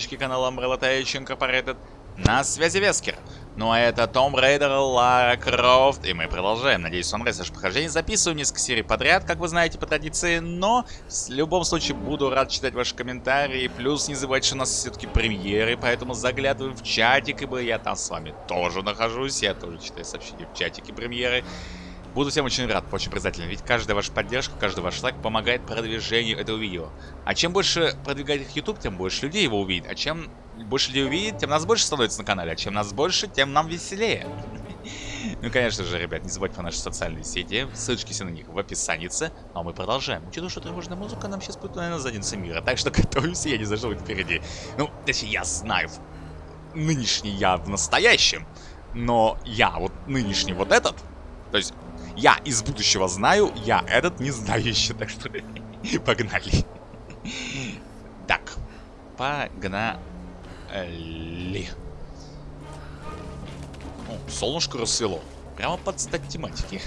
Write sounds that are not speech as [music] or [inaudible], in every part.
подписчики канала Umbrella Tech Incorporated. На связи Вескер. Ну а это Tomb Raider, Лара Крофт. И мы продолжаем. Надеюсь, вам нравится наше прохождение. Записываю несколько серий подряд, как вы знаете, по традиции. Но в любом случае буду рад читать ваши комментарии. Плюс не забывайте, что у нас все-таки премьеры. Поэтому заглядываем в чатик, ибо я там с вами тоже нахожусь. Я тоже читаю сообщения в чатике премьеры. Буду всем очень рад, очень признателен, ведь каждая ваша поддержка, каждый ваш лайк помогает продвижению этого видео. А чем больше продвигает их YouTube, тем больше людей его увидит. А чем больше людей увидит, тем нас больше становится на канале. А чем нас больше, тем нам веселее. [laughs] Ну, конечно же, ребят, не забывайте про наши социальные сети. Ссылочки все на них в описании. Ну, а мы продолжаем. Учитывая, что тревожная музыка нам сейчас будет, наверное, задница мира. Так что [laughs] готовимся, я не знаю, что будет впереди. Ну, точнее, я знаю нынешний я в настоящем. Но я вот нынешний вот этот, то есть я из будущего знаю, я этот не знаю еще, так что [laughs] погнали. Так, погнали. О, солнышко рассвело. Прямо под стать тематики.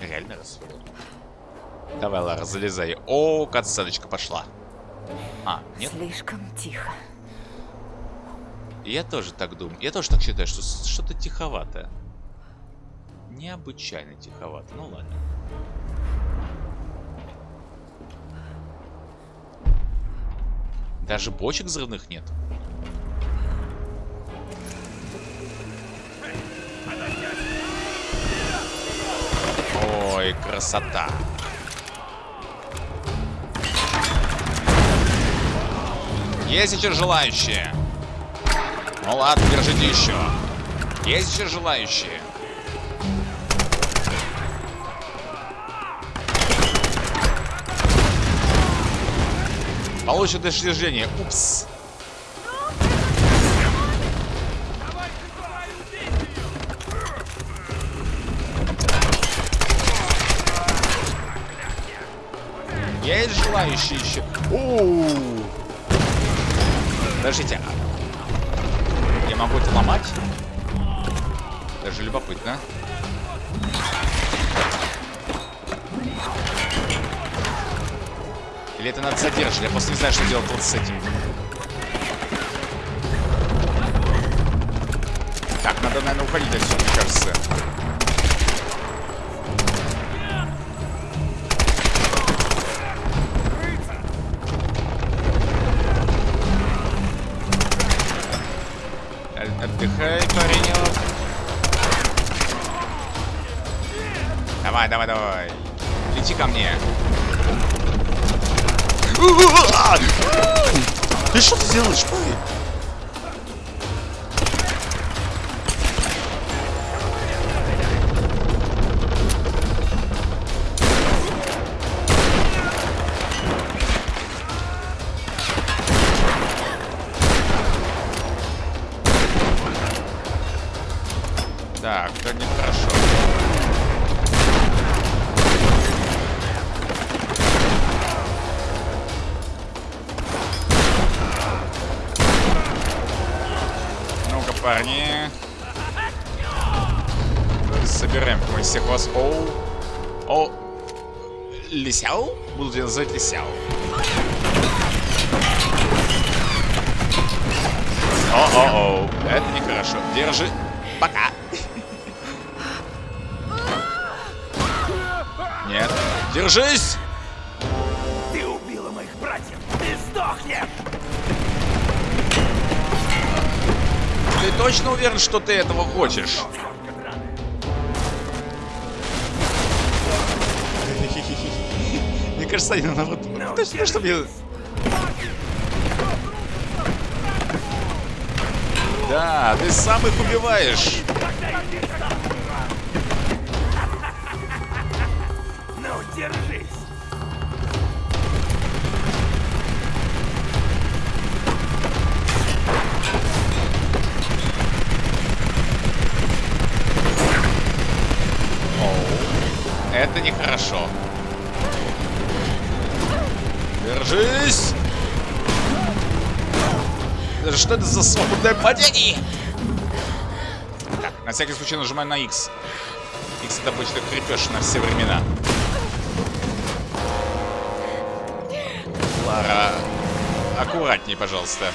Реально рассвело. Давай, Лара, залезай. О, катсценочка пошла. А, нет? Слишком тихо. Я тоже так думаю. Я тоже так считаю, что что-то тиховатое необычайно тиховато. Ну ладно. Даже бочек взрывных нет. Ой, красота. Есть еще желающие? Ну ладно, держите еще. Есть еще желающие? Получит достижение. Упс. Есть желающие еще? У -у -у. Подождите. А я могу это ломать? Даже любопытно. Или это надо задержать? Я просто не знаю, что делать вот с этим. Так, надо, наверное, уходить отсюда, мне кажется. Отдыхай, паренек. Давай, давай, давай. Лети ко мне. Ты что ты делаешь, парень? Называть Лисяу. О-о-о. Это нехорошо. Держи. Пока. Нет. Держись! Ты убила моих братьев! Ты сдохнешь! Ты точно уверен, что ты этого хочешь? Я... Да, ты сам их убиваешь. За свободное падение? Так, на всякий случай нажимаю на X. X это обычно крепеж на все времена. Лара. аккуратней, пожалуйста.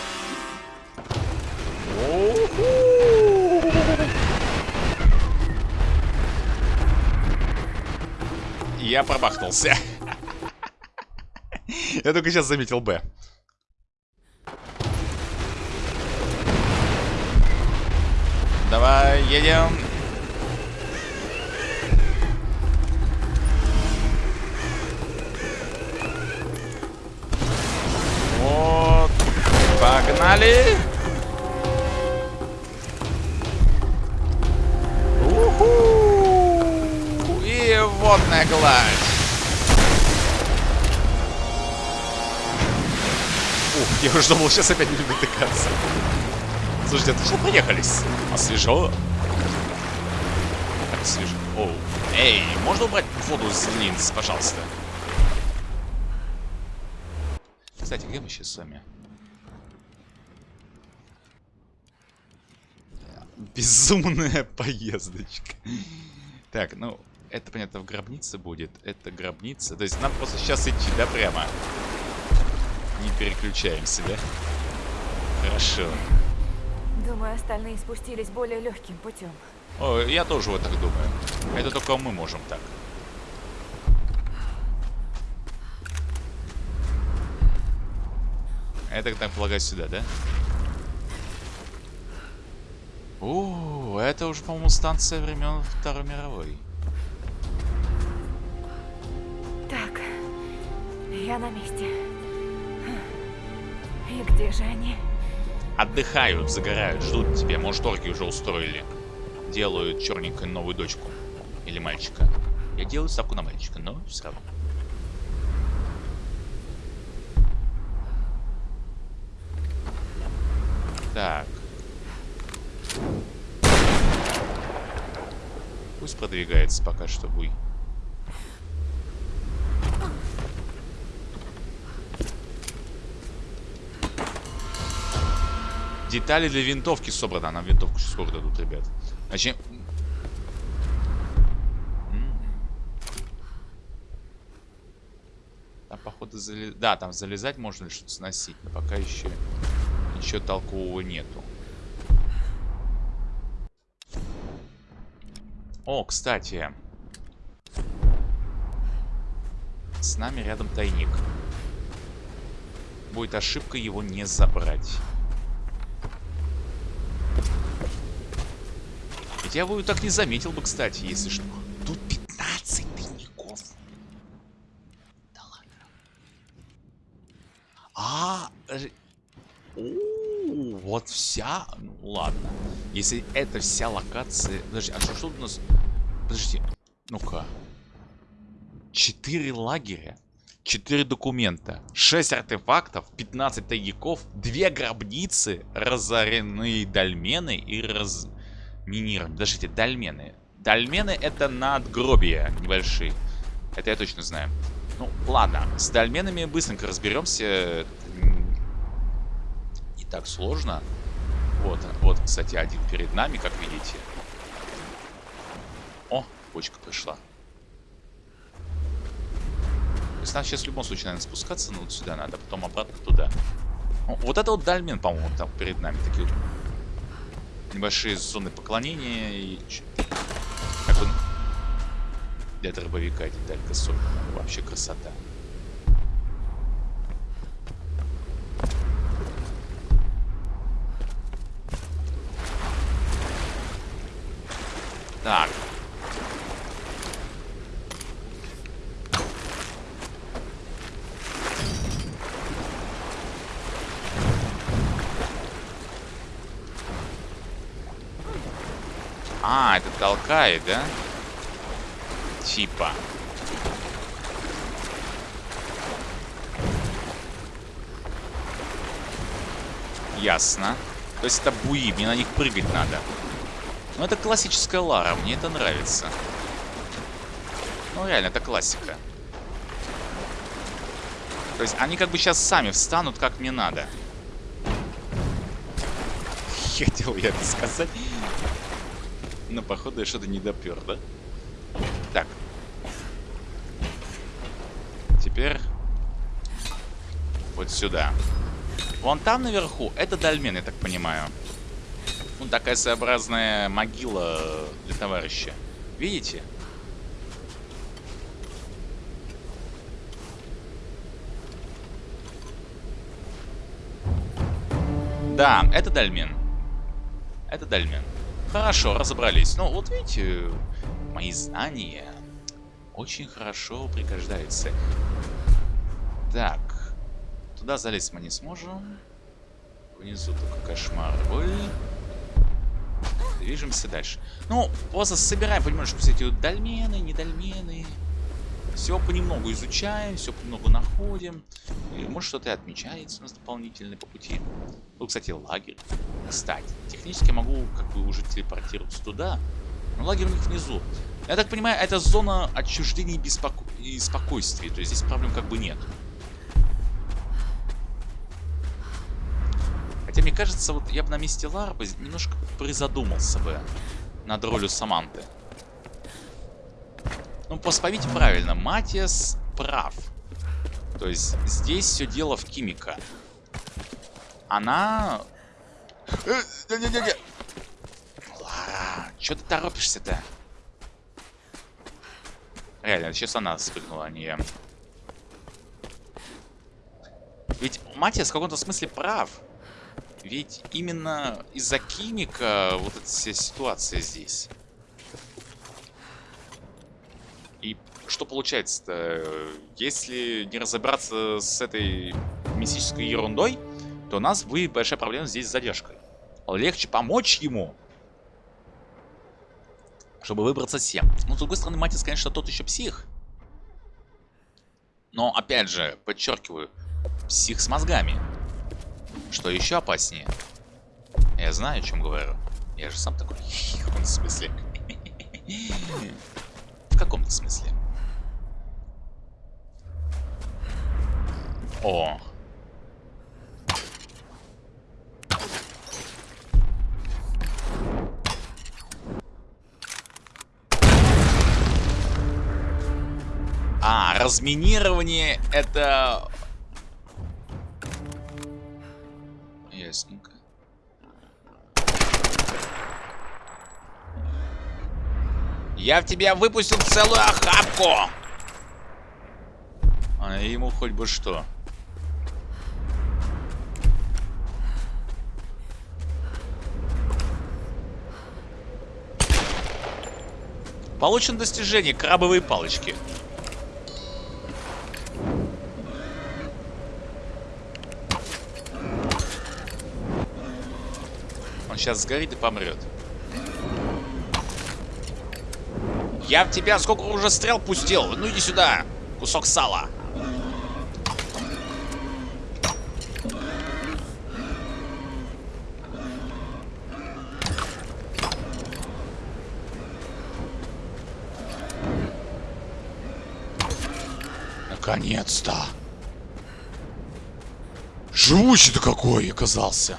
Я пробахнулся. [laughs] Я только сейчас заметил Б. Давай, едем. Вот. Погнали. Уху! И водная гладь. Ух, я уже думал, сейчас опять не любит тыкаться. Слушайте, что проехались? А свежо. Оу. Эй, можно убрать воду с линз, пожалуйста? Кстати, где мы сейчас с вами? Безумная [laughs] поездочка. Так, ну, это, понятно, в гробнице будет. Это гробница. То есть нам просто сейчас идти, да, прямо? Не переключаемся, да? Хорошо. Думаю, остальные спустились более легким путем. О, я тоже вот так думаю. Это только мы можем так. Это, так полагаю, сюда, да? О, это уже, по-моему, станция времен Второй мировой. Так, я на месте. И где же они? Отдыхают, загорают, ждут тебя. Может, орки уже устроили. Делают черненькую новую дочку. Или мальчика. Я делаю ставку на мальчика, но все равно. Так. Пусть продвигается пока что буй. Детали для винтовки собраны. Нам винтовку сейчас сколько дадут, ребят? Значит... Там, походу, залез... Да, там залезать можно или что-то сносить. Но пока еще ничего толкового нету. О, кстати. С нами рядом тайник. Будет ошибка его не забрать. Ведь я бы так не заметил бы, кстати, если что. Тут 15 тайников. Да ладно. А, О, вот вся... Ну, ладно. Если это вся локация... Подожди, а что, что у нас... Подожди. Ну-ка. Четыре лагеря. 4 документа, 6 артефактов, 15 тайников, 2 гробницы, разоренные дольмены и раз минирование. Подождите, дольмены. Дольмены это надгробия небольшие. Это я точно знаю. Ну, ладно. С дольменами быстренько разберемся. Не так сложно. Вот, вот, кстати, один перед нами, как видите. О, почка пришла. То есть нам сейчас в любом случае, наверное, спускаться, но вот сюда надо, потом обратно туда. О, вот это вот дольмен, по-моему, там перед нами. Такие вот небольшие зоны поклонения и... Как он... Для дробовика деталька собрана. Вообще красота. Так. А, это толкает, да? Типа. Ясно. То есть это буи, мне на них прыгать надо. Ну, это классическая Лара, мне это нравится. Ну, реально, это классика. То есть они как бы сейчас сами встанут, как мне надо. [laughs] Хотел я это сказать. Но походу я что-то не допер, да? Так. Теперь вот сюда. Вон там наверху, это дольмен, я так понимаю. Ну, такая своеобразная могила для товарища. Видите? Да, это дольмен. Это дольмен. Хорошо, разобрались. Ну, вот видите, мои знания очень хорошо пригождаются. Так. Туда залезть мы не сможем. Внизу только кошмар. Ой. Движемся дальше. Ну, просто собираем понемножку все эти дольмены, недольмены. Все понемногу изучаем, все понемногу находим. И, может, что-то и отмечается у нас дополнительно по пути. Ну, кстати, лагерь. Кстати, технически я могу как бы уже телепортироваться туда. Но лагерь у них внизу. Я так понимаю, это зона отчуждения и, беспоко... и спокойствия. То есть здесь проблем как бы нет. Хотя мне кажется, вот я бы на месте Ларбы немножко призадумался бы над ролью Саманты. Ну, просто поймите правильно, Матиас прав. То есть здесь все дело в Кимика. Она... Э, Лара, что ты торопишься-то? Реально, сейчас она спрыгнула, а не я. Ведь Матиас в каком-то смысле прав. Ведь именно из-за Кимика вот эта вся ситуация здесь. И что получается-то? Если не разобраться с этой мистической ерундой, то у нас будет большая проблема здесь с задержкой. Легче помочь ему, чтобы выбраться всем. Ну, с другой стороны, Матис, конечно, тот еще псих. Но, опять же, подчеркиваю, псих с мозгами. Что еще опаснее? Я знаю, о чем говорю. Я же сам такой. [laughs] В смысле? В каком-то смысле. О. А, разминирование это Ясненько. Я в тебя выпустил целую охапку! А ему хоть бы что. Получен достижение крабовые палочки. сейчас сгорит и помрет. Я в тебя сколько уже стрел пустил? Ну иди сюда, кусок сала. Наконец-то. Живучий-то какой оказался.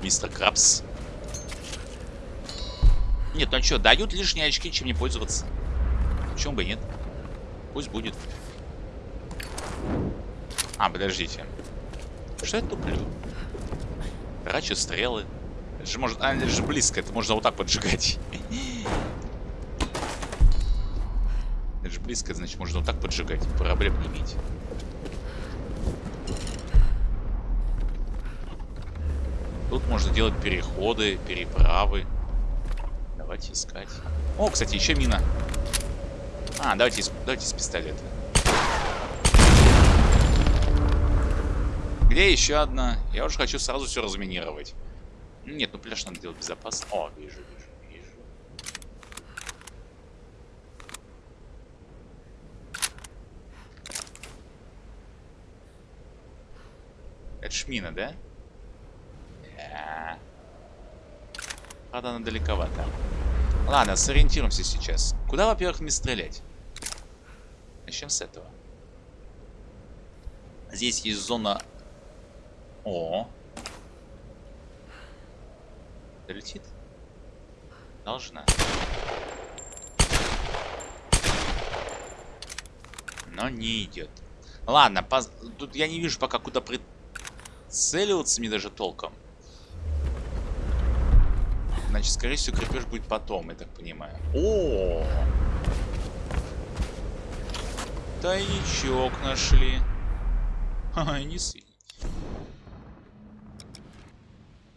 мистер Крабс. Нет, ну что, дают лишние очки, чем не пользоваться. Почему бы нет? Пусть будет. А, подождите. Что я туплю? Трачу стрелы. Это же, может... а, это же близко, это можно вот так поджигать. Это же близко, значит, можно вот так поджигать. Проблем не иметь. Тут можно делать переходы, переправы. Давайте искать. О, кстати, еще мина. А, давайте, давайте с пистолета. Где еще одна? Я уже хочу сразу все разминировать. Нет, ну пляж надо делать безопасно. О, вижу, вижу, вижу. Это шмина, да? Правда, она далековато. Ладно, сориентируемся сейчас. Куда, во-первых, мне стрелять? Начнем с этого. Здесь есть зона... О. Долетит? Должна. Но не идет. Ладно, поз... тут я не вижу пока куда прицеливаться мне даже толком. Значит, скорее всего, крепеж будет потом, я так понимаю. О! Тайничок нашли. Ха-ха, не сыпь.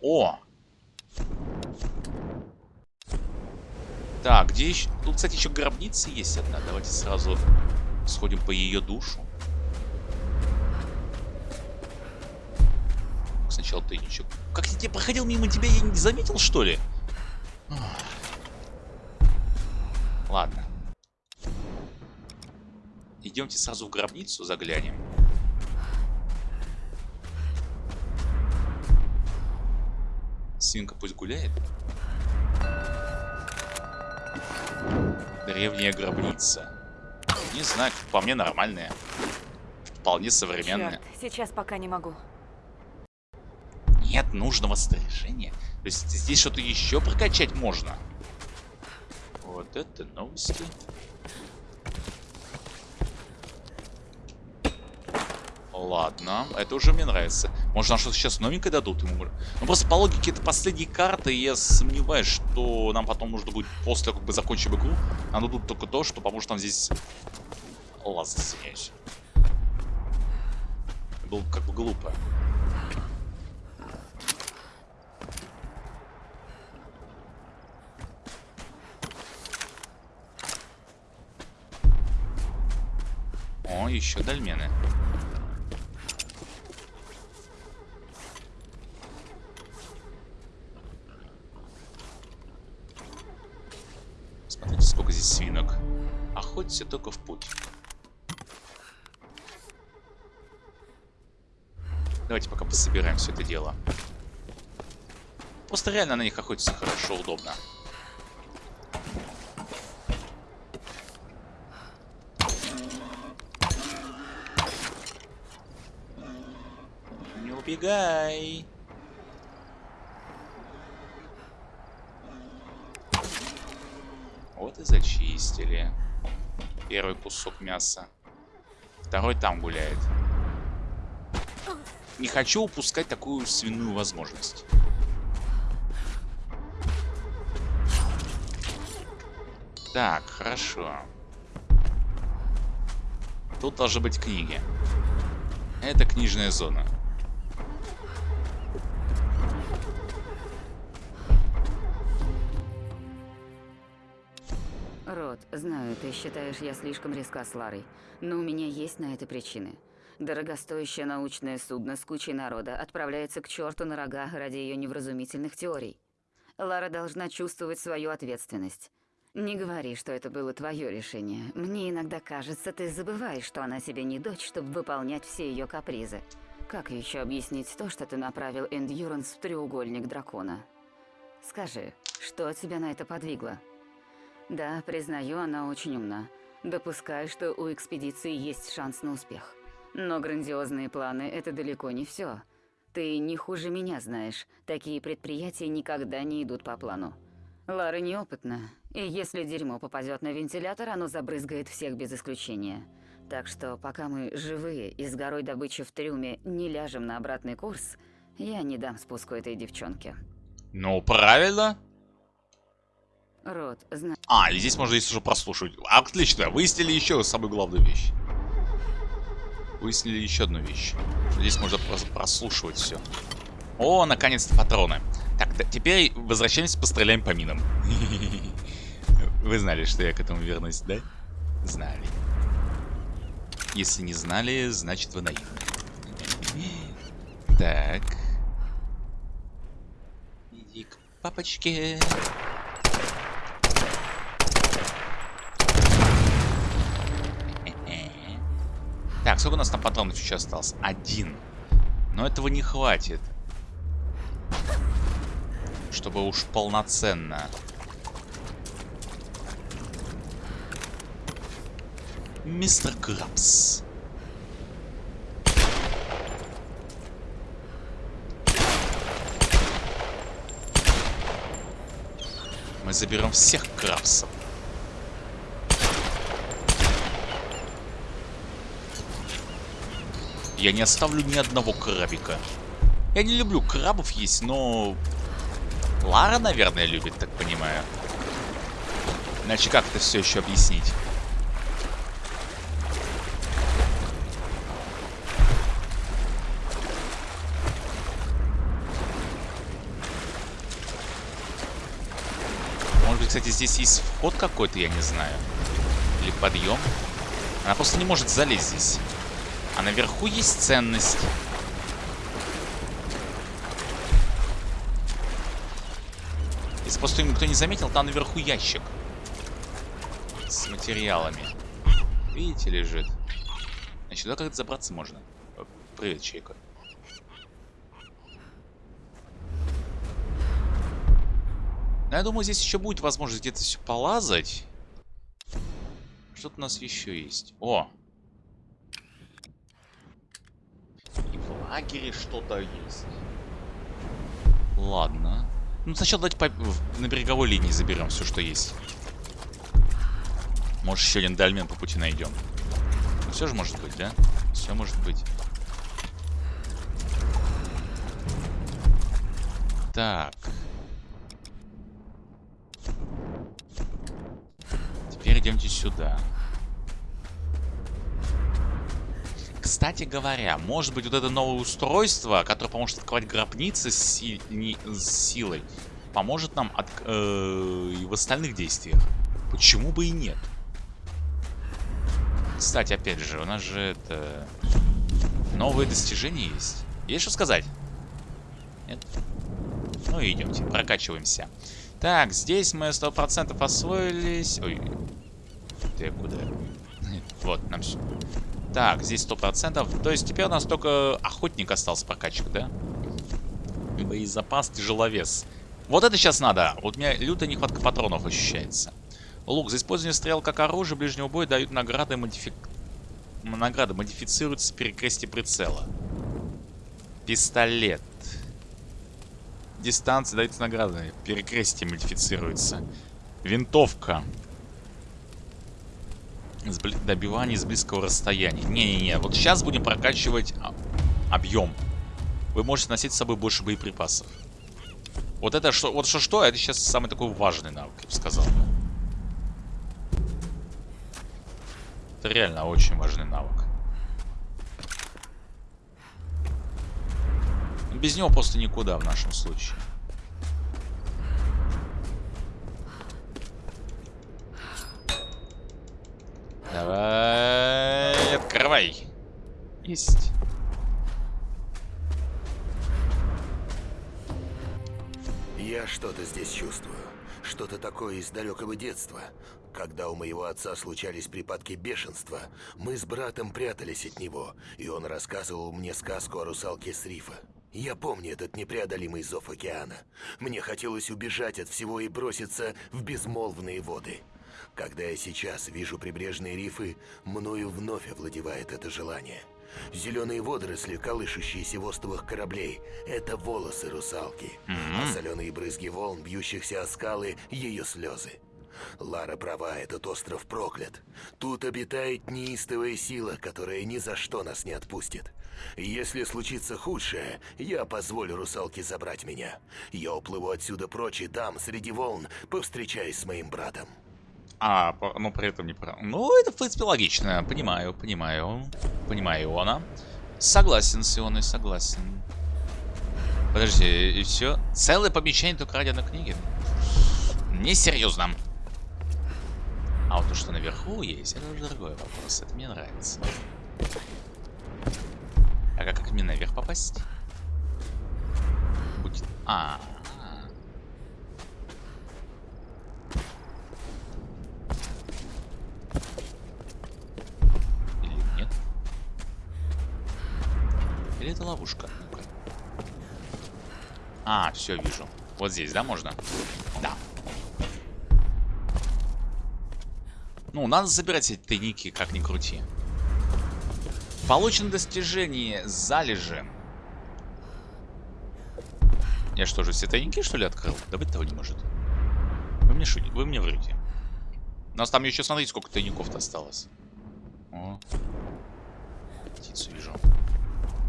О! Так, где еще... Тут, кстати, еще гробница есть одна. Давайте сразу сходим по ее душу. Сначала тайничок. Как я проходил мимо тебя, я не заметил, что ли? Ладно. Идемте сразу в гробницу заглянем. Свинка пусть гуляет. Древняя гробница. Не знаю, по мне нормальная. Вполне современная. Черт, сейчас пока не могу. Нет нужного снаряжения. То есть здесь что-то еще прокачать можно. Вот это новости. Ладно, это уже мне нравится. Может, нам что-то сейчас новенькое дадут ему? Ну, просто по логике это последние карты, и я сомневаюсь, что нам потом нужно будет, после как бы закончим игру, нам дадут только то, что поможет нам здесь... Ладно, извиняюсь. Было как бы глупо. О, еще дольмены. Смотрите, сколько здесь свинок. Охоться только в путь. Давайте пока пособираем все это дело. Просто реально на них охотиться хорошо, удобно. убегай. Вот и зачистили. Первый кусок мяса. Второй там гуляет. Не хочу упускать такую свиную возможность. Так, хорошо. Тут должны быть книги. Это книжная зона. Знаю, ты считаешь, я слишком резка с Ларой, но у меня есть на это причины. Дорогостоящее научное судно с кучей народа отправляется к черту на рога ради ее невразумительных теорий. Лара должна чувствовать свою ответственность. Не говори, что это было твое решение. Мне иногда кажется, ты забываешь, что она себе не дочь, чтобы выполнять все ее капризы. Как еще объяснить то, что ты направил Эндюранс в треугольник дракона? Скажи, что тебя на это подвигло? Да, признаю, она очень умна. Допускаю, что у экспедиции есть шанс на успех. Но грандиозные планы – это далеко не все. Ты не хуже меня знаешь, такие предприятия никогда не идут по плану. Лара неопытна, и если дерьмо попадет на вентилятор, оно забрызгает всех без исключения. Так что пока мы живые и с горой добычи в трюме не ляжем на обратный курс, я не дам спуску этой девчонке. Ну, правильно. Рот, зна... А, и здесь можно здесь уже прослушивать. Отлично, выяснили еще самую главную вещь. Выяснили еще одну вещь. Здесь можно прослушивать все. О, наконец-то патроны. Так, теперь возвращаемся, постреляем по минам. [laughs] Вы знали, что я к этому вернусь, да? Знали. Если не знали, значит вы наивны. Так. Иди к папочке. Так, сколько у нас там патронов еще осталось? Один. Но этого не хватит. Чтобы уж полноценно. Мистер Крабс. Мы заберем всех крабсов. Я не оставлю ни одного крабика. Я не люблю крабов есть, но... Лара, наверное, любит, так понимаю. Иначе как это все еще объяснить? Может быть, кстати, здесь есть вход какой-то, я не знаю. Или подъем. Она просто не может залезть здесь. А наверху есть ценность. Если просто никто не заметил, там наверху ящик. С материалами. Видите, лежит. Значит, туда как-то забраться можно. Привет, Чайка. Ну, я думаю, здесь еще будет возможность где-то все полазать. Что-то у нас еще есть. О! И в лагере что-то есть. Ладно. Ну, сначала давайте по... на береговой линии заберем все, что есть. Может, еще один дольмен по пути найдем. Ну, все же может быть, да? Все может быть. Так. Теперь идемте сюда. Кстати говоря, может быть вот это новое устройство, которое поможет открывать гробницы с, си- не- с силой, поможет нам от, э, и в остальных действиях. Почему бы и нет? Кстати, опять же, у нас же это... Новые достижения есть. Есть что сказать? Нет? Ну и идемте, прокачиваемся. Так, здесь мы 100% освоились. Ой, ты куда? [laughs] Вот, нам все. Так, здесь 100%. То есть теперь у нас только охотник остался прокачивать, да? Боезапас, тяжеловес. Вот это сейчас надо. Вот у меня лютая нехватка патронов ощущается. Лук. За использование стрел как оружие ближнего боя дают награды модифи... Награды модифицируются перекрестие прицела. Пистолет. Дистанция дается награды. Перекрестие модифицируется. Винтовка. Добивание с близкого расстояния. Не-не-не, вот сейчас будем прокачивать а, объем. Вы можете носить с собой больше боеприпасов. Вот это что, вот что-что, это сейчас самый такой важный навык, я бы сказал. Это реально очень важный навык. Без него просто никуда в нашем случае. Давай, открывай. Есть. Я что-то здесь чувствую. Что-то такое из далекого детства. Когда у моего отца случались припадки бешенства, мы с братом прятались от него, и он рассказывал мне сказку о русалке с рифа. Я помню этот непреодолимый зов океана. Мне хотелось убежать от всего и броситься в безмолвные воды. Когда я сейчас вижу прибрежные рифы, мною вновь овладевает это желание. Зеленые водоросли, колышущиеся в остовах кораблей, это волосы русалки, а соленые брызги волн, бьющихся о скалы, ее слезы. Лара права, этот остров проклят. Тут обитает неистовая сила, которая ни за что нас не отпустит. Если случится худшее, я позволю русалке забрать меня. Я уплыву отсюда прочь и там, среди волн, повстречаюсь с моим братом. А, по- ну при этом не про... Ну, это, в принципе, логично. Понимаю, понимаю. Понимаю Иона. Согласен с Ионой, согласен. Подожди, и все? Целое помещение только ради одной книги? Несерьезно. А вот то, что наверху есть, это уже другой вопрос. Это мне нравится. А как, как мне наверх попасть? Будет... А, а. Или нет? Или это ловушка? А, все, вижу. Вот здесь, да, можно? Да. Ну, надо забирать эти тайники, как ни крути. Получено достижение залежи. Я что же, все тайники, что ли, открыл? Да быть того не может. Вы мне шутите, вы мне врете. У нас там еще, смотрите, сколько тайников-то осталось. О. Птицу вижу.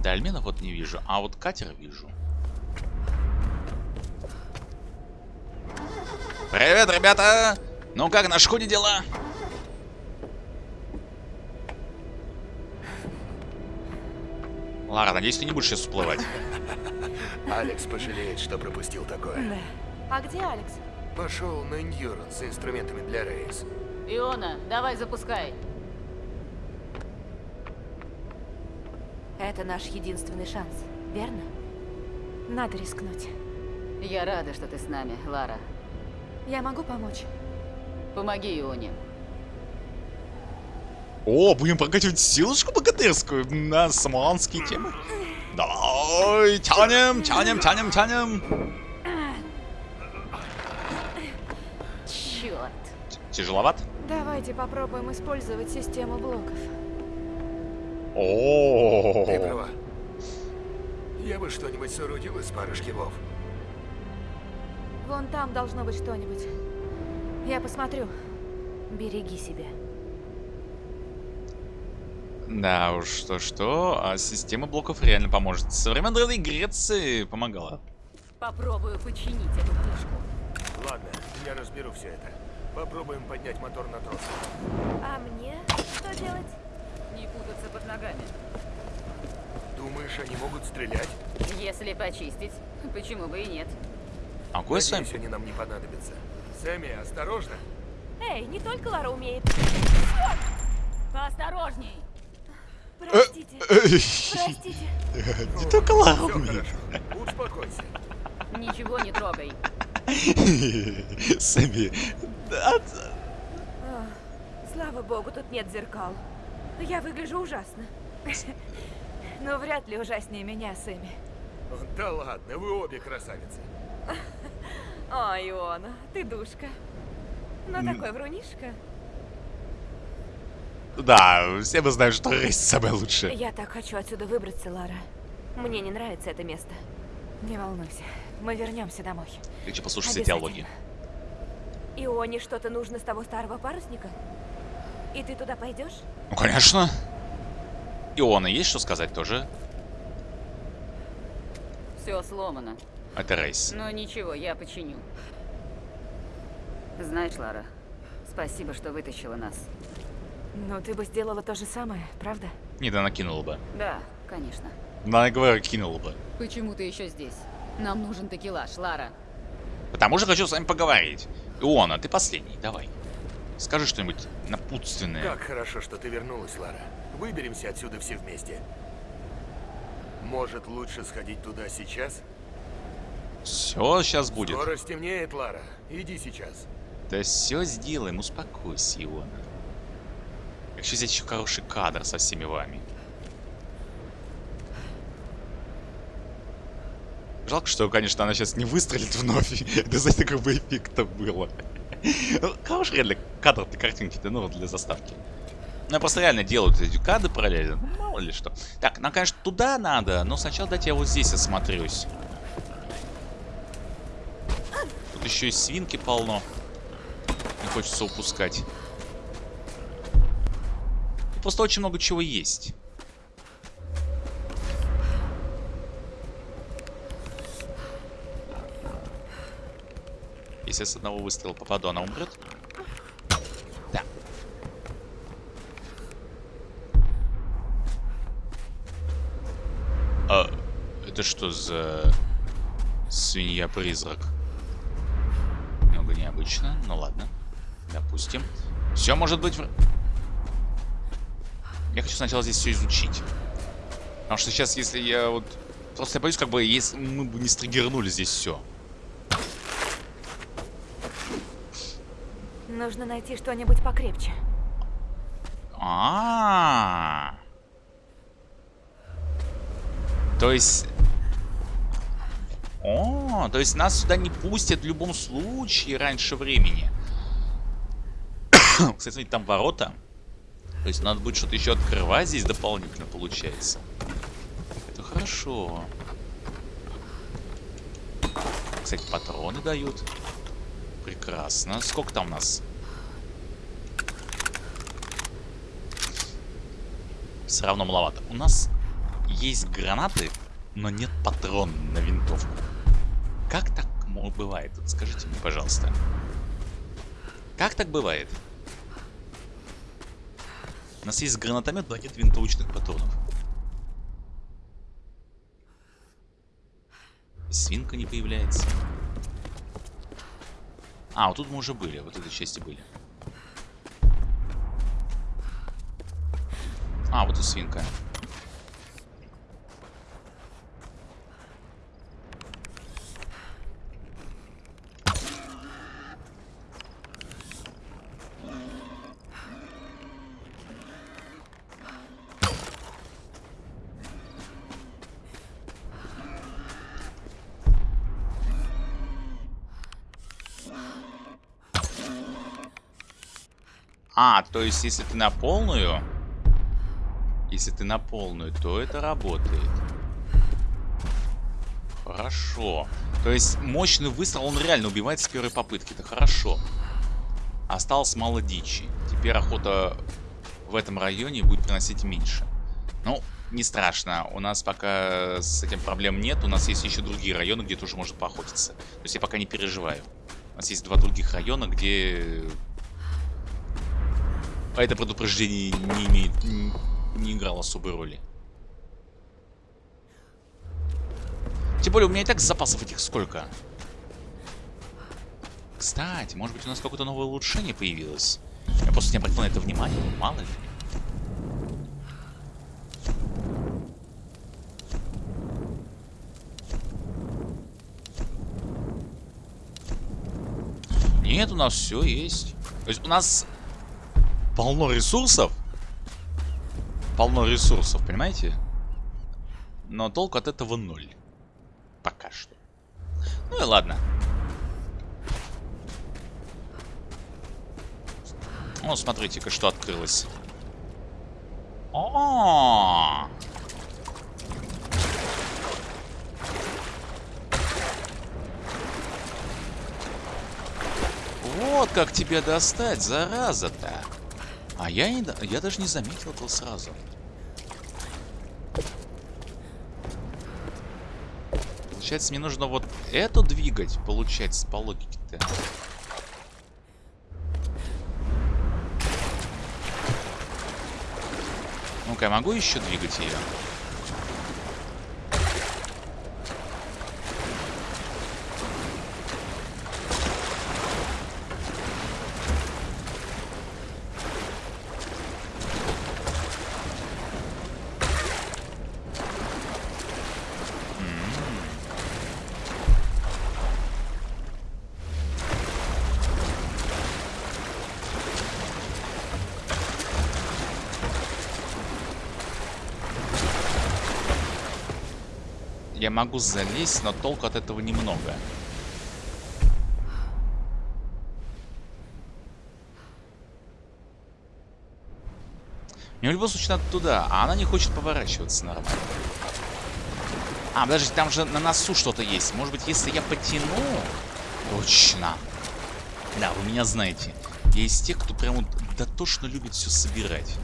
Дальменов вот не вижу, а вот катер вижу. Привет, ребята! Ну как, на шхуне дела? Лара, надеюсь, ты не будешь сейчас всплывать. Алекс пожалеет, что пропустил такое. Да. А где Алекс? Пошел на Endurance с инструментами для рейс. Иона, давай запускай. Это наш единственный шанс, верно? Надо рискнуть. Я рада, что ты с нами, Лара. Я могу помочь? Помоги Ионе. О, будем прокачивать силушку богатырскую на самуанские темы. Давай, тянем, тянем, тянем, тянем. Черт. Тяжеловат? Давайте попробуем использовать систему блоков. О, Ты права. Я бы что-нибудь соорудил из пары шкивов. Вон там должно быть что-нибудь. Я посмотрю. Береги себя. Да уж, что-что, а система блоков реально поможет. Со времен Древней Греции помогала. Попробую починить эту фишку. Ладно, я разберу все это. Попробуем поднять мотор на трос. А мне что делать? Не путаться под ногами. Думаешь, они могут стрелять? Если почистить, почему бы и нет? А кое с вами? Надеюсь, они нам не понадобятся. Сэмми, осторожно. Эй, не только Лара умеет. Поосторожней! Простите. Простите. [laughs] Не только Лара умеет. Успокойся. Ничего не трогай. [laughs] Сами. Да, Ах, Слава богу, тут нет зеркал. Я выгляжу ужасно. [laughs] Но вряд ли ужаснее меня, Сэмми. Да ладно, вы обе красавицы. [laughs] О, Иона, ты душка. Но такой врунишка. да, все мы знаем, что рейс самое лучшее. Я так хочу отсюда выбраться, Лара. Мне не нравится это место. Не волнуйся, мы вернемся домой. Хочу послушать все диалоги. Ионе что-то нужно с того старого парусника? И ты туда пойдешь? Ну, конечно. Иона, есть что сказать тоже? Все сломано. Это рейс. Но ничего, я починю. Знаешь, Лара, спасибо, что вытащила нас. Ну, ты бы сделала то же самое, правда? Не, да накинула бы. Да, конечно. Да, я говорю, кинула бы. Почему ты еще здесь? Нам нужен такелаж, Лара. Потому что хочу с вами поговорить. Иона, ты последний, давай. Скажи что-нибудь напутственное. Как хорошо, что ты вернулась, Лара. Выберемся отсюда все вместе. Может, лучше сходить туда сейчас? Все сейчас будет. Скоро стемнеет, Лара. Иди сейчас. Да все сделаем, успокойся, Иона. Еще здесь еще хороший кадр со всеми вами. Жалко, что, конечно, она сейчас не выстрелит вновь. [laughs] Это, знаете, как бы эффекта было. Ну, Хороший реально кадр для картинки, ну, вот для заставки. Ну, я просто реально делают эти кадры параллельно. Ну, мало ли что. Так, нам, конечно, туда надо, но сначала дайте я вот здесь осмотрюсь. Тут еще и свинки полно. Не хочется упускать. Просто очень много чего есть. Если я с одного выстрела попаду, она умрет? А, это что за свинья-призрак? Немного необычно, ну ладно. Допустим. Все может быть... в- Я хочу сначала здесь все изучить. Потому что сейчас, если я вот... Просто я боюсь, как бы, если мы бы не стригернули здесь все. Нужно найти что-нибудь покрепче. А, -а, а То есть... О, то есть нас сюда не пустят в любом случае раньше времени. [coughs] Кстати, там ворота. То есть надо будет что-то еще открывать здесь дополнительно, получается. Это хорошо. Кстати, патроны дают. Прекрасно. Сколько там у нас? Все равно маловато. У нас есть гранаты, но нет патрон на винтовку. Как так бывает? Скажите мне, пожалуйста. Как так бывает? У нас есть гранатомет, но нет винтовочных патронов. Свинка не появляется. А, вот тут мы уже были, вот этой части были. А, вот и свинка. А, то есть, если ты на полную... Если ты на полную, то это работает. Хорошо. То есть, мощный выстрел, он реально убивает с первой попытки. Это хорошо. Осталось мало дичи. Теперь охота в этом районе будет приносить меньше. Ну, не страшно. У нас пока с этим проблем нет. У нас есть еще другие районы, где тоже можно поохотиться. То есть я пока не переживаю. У нас есть два других района, где а это предупреждение не имеет, не, не играло особой роли. Тем более, у меня и так запасов этих сколько. Кстати, может быть у нас какое-то новое улучшение появилось? Я просто не обратил на это внимание, мало ли. Нет, у нас все есть. То есть у нас полно ресурсов. Полно ресурсов, понимаете? Но толку от этого ноль. Пока что. Ну и ладно. О, смотрите-ка, что открылось. О, -о, -о! Вот как тебя достать, зараза-то. А я, не, я даже не заметил этого сразу. Получается, мне нужно вот эту двигать, получается, по логике-то. Ну-ка, я могу еще двигать ее? Я могу залезть, но толку от этого немного. Мне в любом случае надо туда, а она не хочет поворачиваться нормально. А, подожди, там же на носу что-то есть. Может быть, если я потяну... Точно. Да, вы меня знаете. Я из тех, кто прям вот дотошно любит все собирать.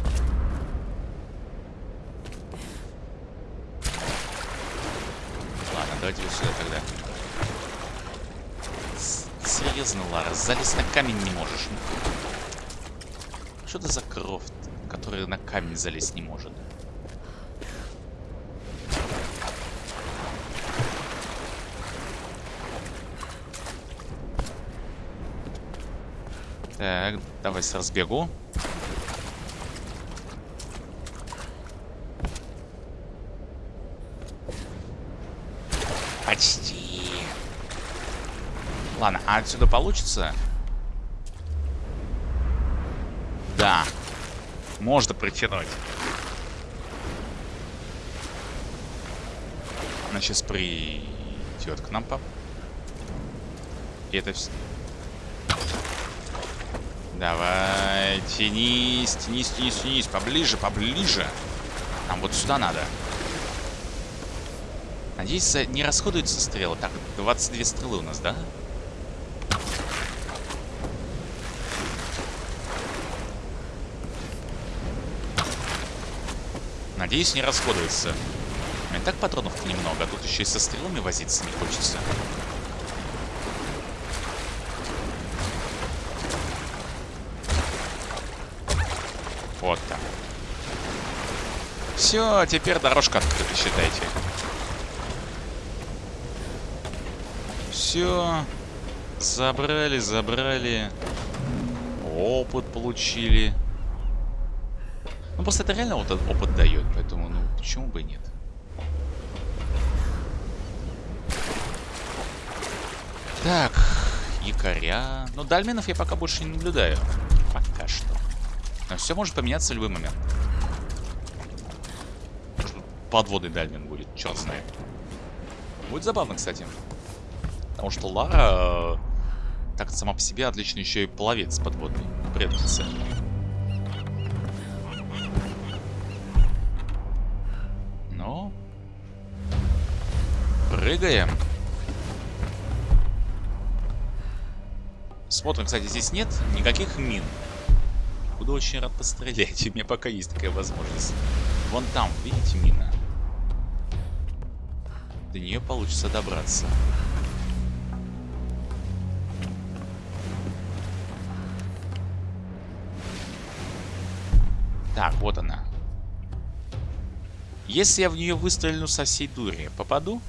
Давайте вот сюда тогда. Серьезно, Лара, залезть на камень не можешь. Что это за кровь, которая на камень залезть не может? Так, давай с разбегу. Почти. Ладно, а отсюда получится? Да. Можно притянуть. Она сейчас придет к нам, пап. И это все. Давай, тянись, тянись, тянись, тянись. Поближе, поближе. Нам вот сюда надо. Надеюсь, не расходуются стрелы. Так, 22 стрелы у нас, да? Надеюсь, не расходуется. так патронов немного, а тут еще и со стрелами возиться не хочется. Вот так. Все, теперь дорожка открыта, считайте. Все. Забрали, забрали. Опыт получили. Ну, просто это реально вот опыт дает, поэтому, ну, почему бы и нет. Так, якоря. Ну, дальменов я пока больше не наблюдаю. Пока что. Но все может поменяться в любой момент. Может, подводный дальмен будет, черт знает. Будет забавно, кстати. Потому что Лара э, так сама по себе отлично еще и пловец подводный. Предница. Ну. Прыгаем. Смотрим, кстати, здесь нет никаких мин. Буду очень рад пострелять. [laughs] У меня пока есть такая возможность. Вон там, видите, мина? До нее получится добраться. Так, вот она. Если я в нее выстрелю со всей дури, попаду?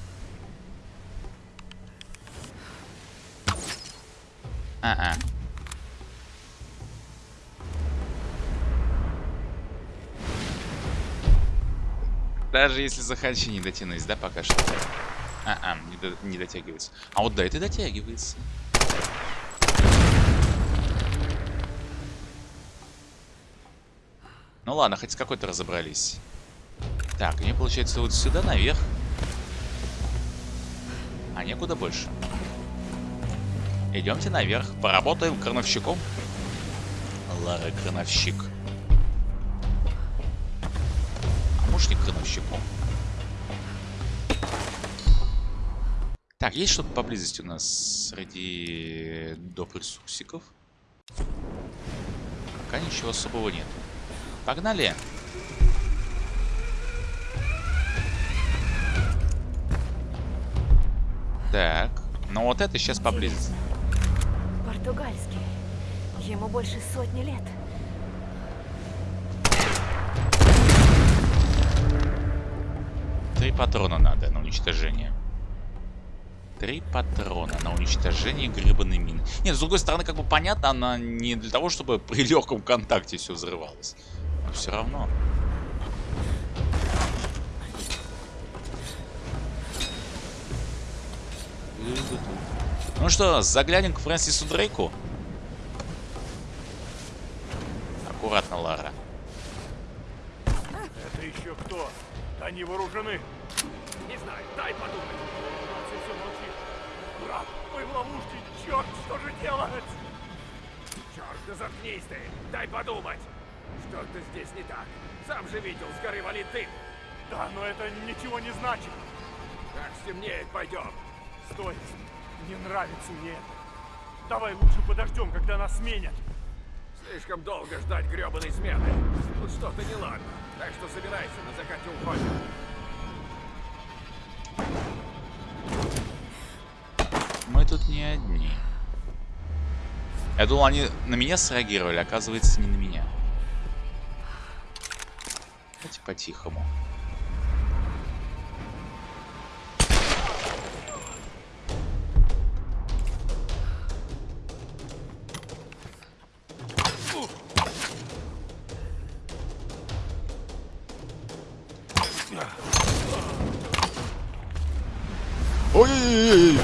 А-а. Даже если захочу, не дотянусь, да, пока что? А-а, не, до не дотягивается. А вот да, это дотягивается. Ну ладно, хоть с какой-то разобрались. Так, мне получается вот сюда наверх. А некуда больше. Идемте наверх. Поработаем крановщиком. Лара крановщик. А может крановщиком? Так, есть что-то поблизости у нас среди доп. ресурсиков? Пока ничего особого нет. Погнали! Так, ну вот это сейчас поблизости. Португальский. Ему больше сотни лет. Три патрона надо на уничтожение. Три патрона на уничтожение гребаной мины. Нет, с другой стороны, как бы понятно, она не для того, чтобы при легком контакте все взрывалось. Но все равно. Ну что, заглянем к Фрэнсису Дрейку? Здесь не так. Сам же видел, с горы валит дым. Да, но это ничего не значит. Как стемнеет, пойдем. Стой. Не нравится мне это. Давай лучше подождем, когда нас сменят. Слишком долго ждать гребаной смены. Тут что-то неладно. Так что собирайся, на закате уходим. Мы тут не одни. Я думал, они на меня среагировали, оказывается, не на меня. Давайте по-тихому. Ой-ой-ой!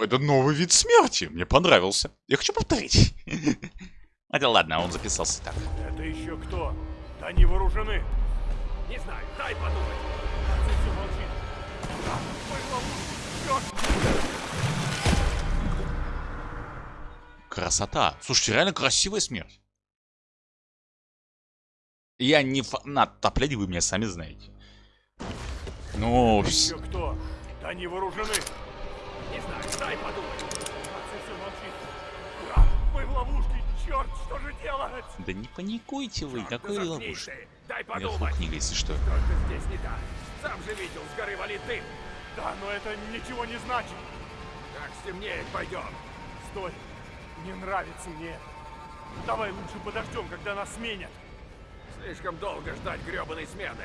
Это новый вид смерти. Мне понравился. Я хочу повторить. [laughs] Хотя ладно, он записался так. Это еще кто? Да они вооружены. Не знаю, дай подумать. Нация все молчит. Красота. Слушайте, реально красивая смерть. Я не фанат топлять, вы меня сами знаете. Ну, Это вс- еще кто? Да они вооружены. Не знаю, дай подумать. Черт, что же делать? да не паникуйте вы, Черт, да какой заткнись ловушка. Дай подумать. книга, если что. Что-то здесь не так. Сам же видел, с горы валит дым. Да, но это ничего не значит. Как стемнеет, пойдем. Стой. Не нравится мне. Давай лучше подождем, когда нас сменят. Слишком долго ждать гребаной смены.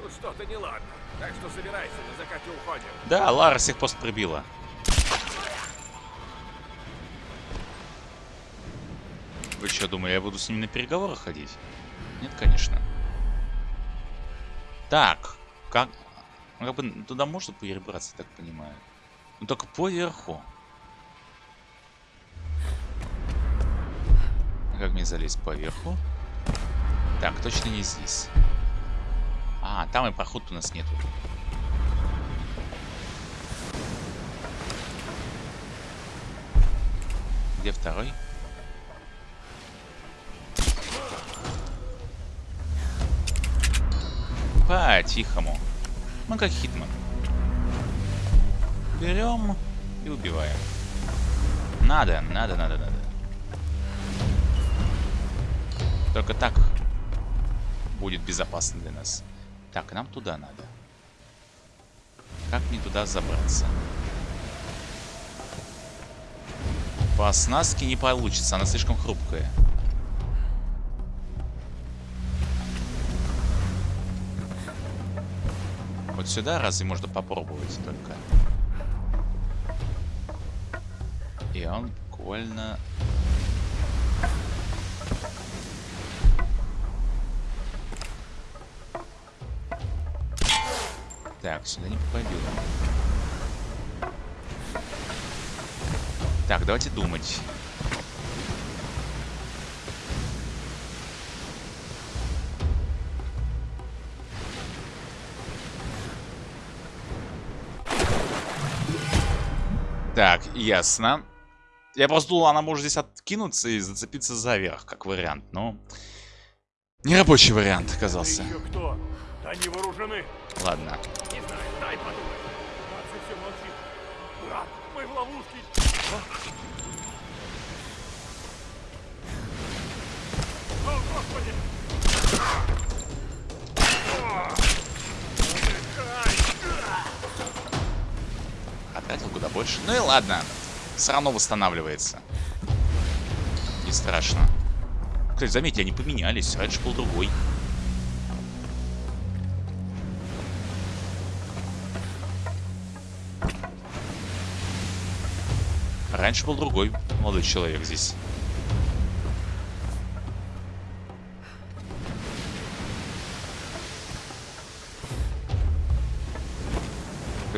Тут что-то неладно. Так что собирайся, на закате уходим. Да, Лара всех просто прибила. Вы что, думали, я буду с ним на переговоры ходить? Нет, конечно. Так, как... ну, Как бы туда можно перебраться, так понимаю? Ну только поверху. А Как мне залезть поверху? Так, точно не здесь. А, там и проход у нас нету. Где второй? По-тихому. Мы как Хитман. Берем и убиваем. Надо, надо, надо, надо. Только так будет безопасно для нас. Так, нам туда надо. Как мне туда забраться? По оснастке не получится, она слишком хрупкая. Вот сюда разве можно попробовать только? И он буквально... Так, сюда не попадем. Так, давайте думать. Так, ясно. Я просто думал, она может здесь откинуться и зацепиться за верх, как вариант, но... Нерабочий вариант оказался. Кто? Они вооружены. Ладно. Не знаю, дай подумать. Нация все молчит. Брат, мы в ловушке. О, господи! Больше. Ну и ладно. Все равно восстанавливается. Не страшно. Кстати, заметьте, они поменялись. Раньше был другой. Раньше был другой молодой человек здесь.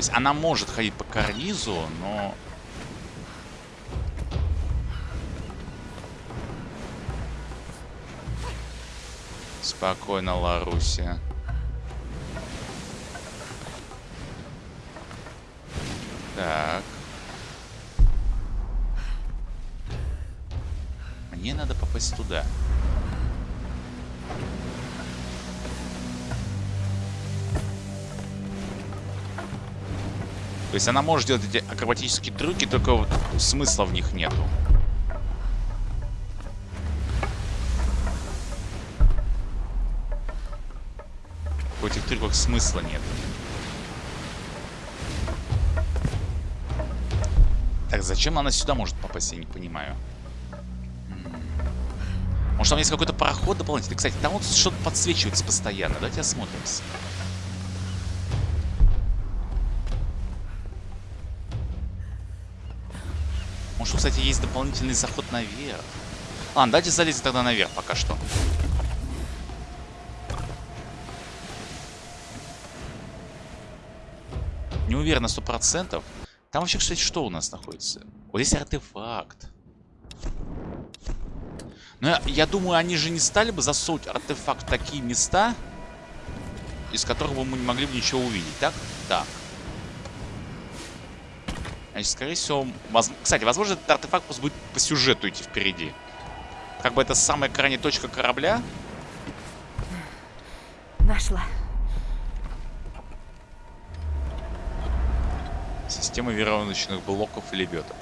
Есть она может ходить по карнизу, но... Спокойно, Ларуся. То есть она может делать эти акробатические трюки, только вот смысла в них нету. В этих трюках смысла нет. Так, зачем она сюда может попасть, я не понимаю. Может, там есть какой-то проход дополнительный? Кстати, там вот что-то подсвечивается постоянно. Давайте осмотримся. Может, кстати, есть дополнительный заход наверх. Ладно, давайте залезем тогда наверх пока что. Не уверен на сто процентов. Там вообще, кстати, что у нас находится? Вот здесь артефакт. Но я, я думаю, они же не стали бы засовывать артефакт в такие места, из которых бы мы не могли бы ничего увидеть, так? Так. Значит, скорее всего... Воз... Кстати, возможно, этот артефакт просто будет по сюжету идти впереди. Как бы это самая крайняя точка корабля. Нашла. Система веровочных блоков и лебедок.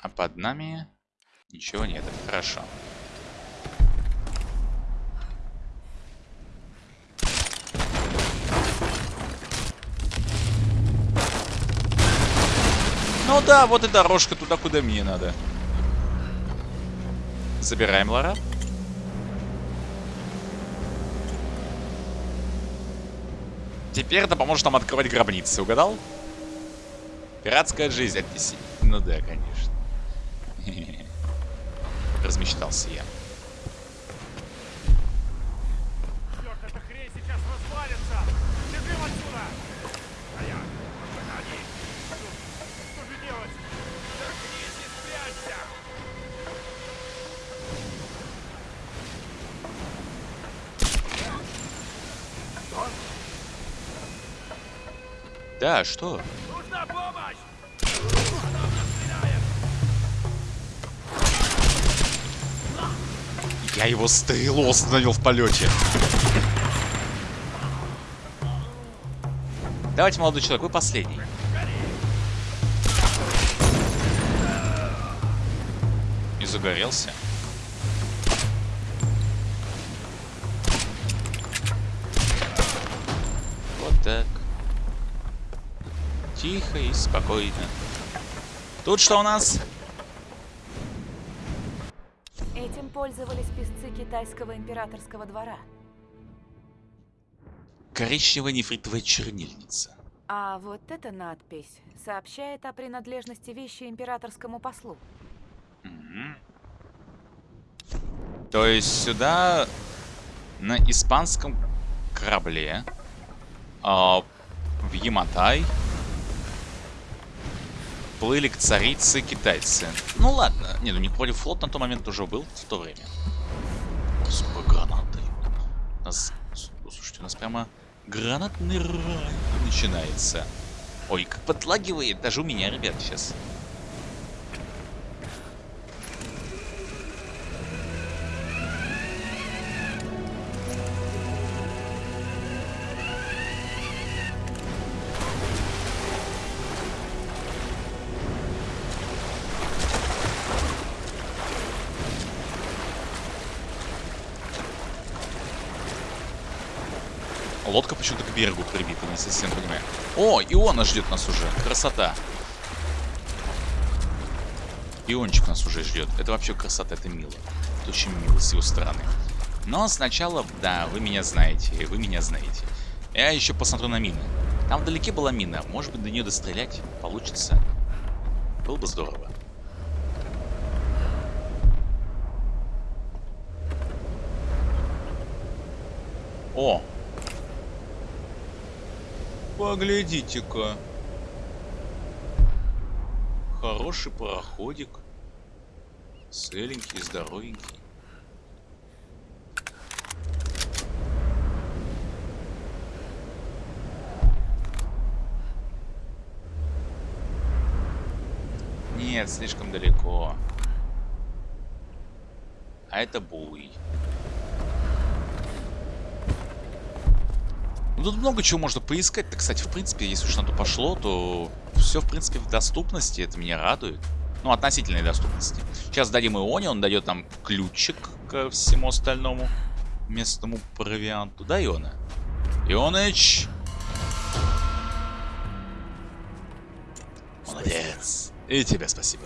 А под нами Ничего нет, это хорошо. Ну да, вот и дорожка туда, куда мне надо. Забираем Лара. Теперь это поможет нам открывать гробницы, угадал? Пиратская жизнь отнеси. Ну да, конечно. [laughs] Размечтался я. Да, что? Нужна помощь! Я его стрелу остановил в полете. Давайте, молодой человек, вы последний. И загорелся. Тихо и спокойно. Тут что у нас? Этим пользовались песцы китайского императорского двора. Коричневая нефритовая чернильница. А вот эта надпись сообщает о принадлежности вещи императорскому послу. То есть сюда на испанском корабле а, в Яматай плыли к царице китайцы. Ну ладно, не, ну не против флот на тот момент уже был в то время. Сколько гранат дают. У нас, слушайте, у нас прямо гранатный рай начинается. Ой, как подлагивает даже у меня, ребят, сейчас. Лодка почему-то к берегу прибита, не совсем понимаю. О, Иона ждет нас уже. Красота. Иончик нас уже ждет. Это вообще красота, это мило. Это очень мило с его стороны. Но сначала, да, вы меня знаете, вы меня знаете. Я еще посмотрю на мины. Там вдалеке была мина. Может быть, до нее дострелять получится. Было бы здорово. О, Поглядите-ка. Хороший пароходик. Целенький, здоровенький. Нет, слишком далеко. А это буй. Ну, тут много чего можно поискать-то, кстати, в принципе, если уж на то пошло, то все, в принципе, в доступности, это меня радует. Ну, относительной доступности. Сейчас дадим Ионе, он дает нам ключик ко всему остальному местному провианту. Да, Иона? Ионыч! Молодец. И тебе спасибо.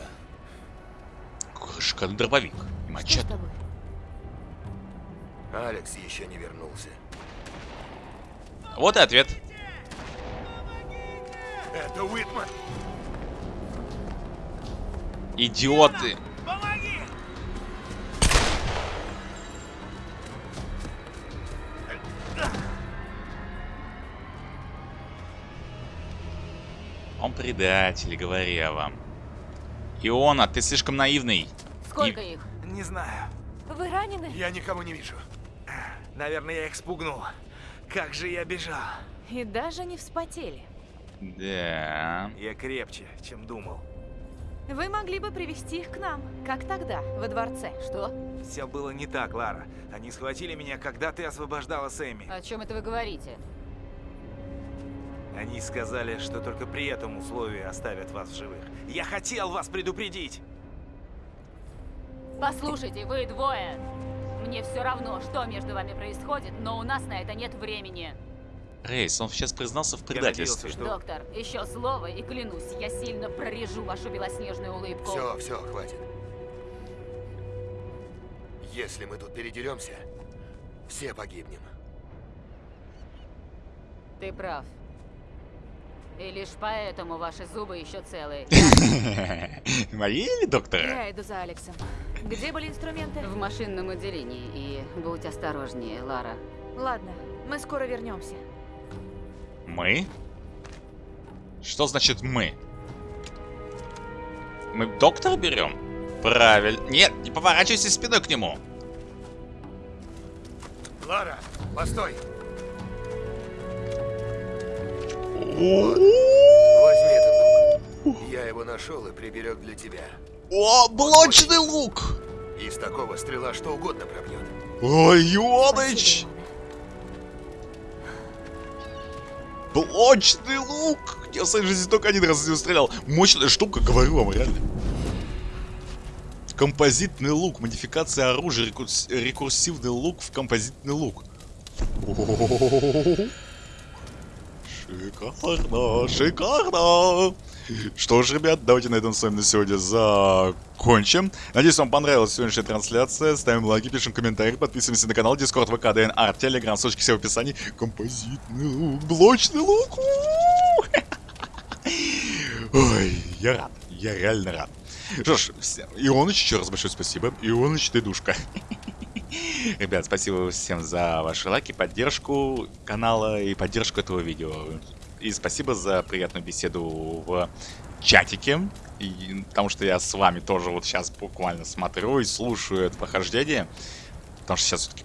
Какой шикарный дробовик. И мачете. Алекс еще не вернулся. Вот и ответ. Это Уитман! Идиоты. Помоги! Он предатель, говорю я вам. Иона, ты слишком наивный. Сколько их? Не знаю. Вы ранены? Я никого не вижу. Наверное, я их спугнул. Как же я бежал. И даже не вспотели. Да. Я крепче, чем думал. Вы могли бы привести их к нам, как тогда, во дворце. Что? Все было не так, Лара. Они схватили меня, когда ты освобождала Сэмми. О чем это вы говорите? Они сказали, что только при этом условии оставят вас в живых. Я хотел вас предупредить! Послушайте, вы двое. Мне все равно, что между вами происходит, но у нас на это нет времени. Рейс, он сейчас признался в предательстве. надеялся, что... Доктор, еще слово и клянусь, я сильно прорежу вашу белоснежную улыбку. Все, все, хватит. Если мы тут передеремся, все погибнем. Ты прав. И лишь поэтому ваши зубы еще целые. [laughs] Мои или доктора? Я иду за Алексом. Где были инструменты? В машинном отделении. И будь осторожнее, Лара. Ладно, мы скоро вернемся. Мы? Что значит мы? Мы доктора берем? Правильно. Нет, не поворачивайся спиной к нему. Лара, постой! О, Возьми этот лук. Я его нашел и приберег для тебя. О, блочный лук! Из такого стрела что угодно пробьет. Ой, Ионыч! Блочный лук! Я в своей жизни только один раз из него стрелял. Мощная штука, говорю вам, реально. Композитный лук. Модификация оружия. рекурс- Рекурсивный лук в композитный лук. Шикарно, шикарно. Что ж, ребят, давайте на этом с вами на сегодня закончим. Надеюсь, вам понравилась сегодняшняя трансляция. Ставим лайки, пишем комментарии, подписываемся на канал, Дискорд, ВК, ДНР, Телеграм, ссылочки все в описании. Композитный лук, блочный лук. Ой, я рад, я реально рад. Что ж, Ионыч, еще раз большое спасибо. Ионыч, ты душка. Ребят, спасибо всем за ваши лайки, поддержку канала и поддержку этого видео. И спасибо за приятную беседу в чатике. И, потому что я с вами тоже вот сейчас буквально смотрю и слушаю это прохождение. Потому что сейчас все-таки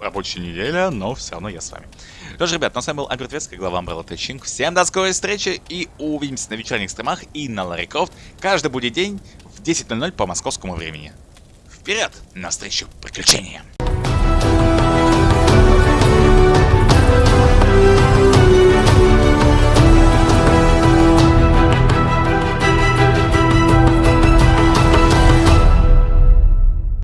рабочая неделя, но все равно я с вами. Что ж, ребят, ну с вами был Альберт Вецкий, глава Umbrella Тэтчинг. Всем до скорой встречи и увидимся на вечерних стримах и на Ларри каждый будет день в 10.00 по московскому времени. Вперед! Навстречу приключениям!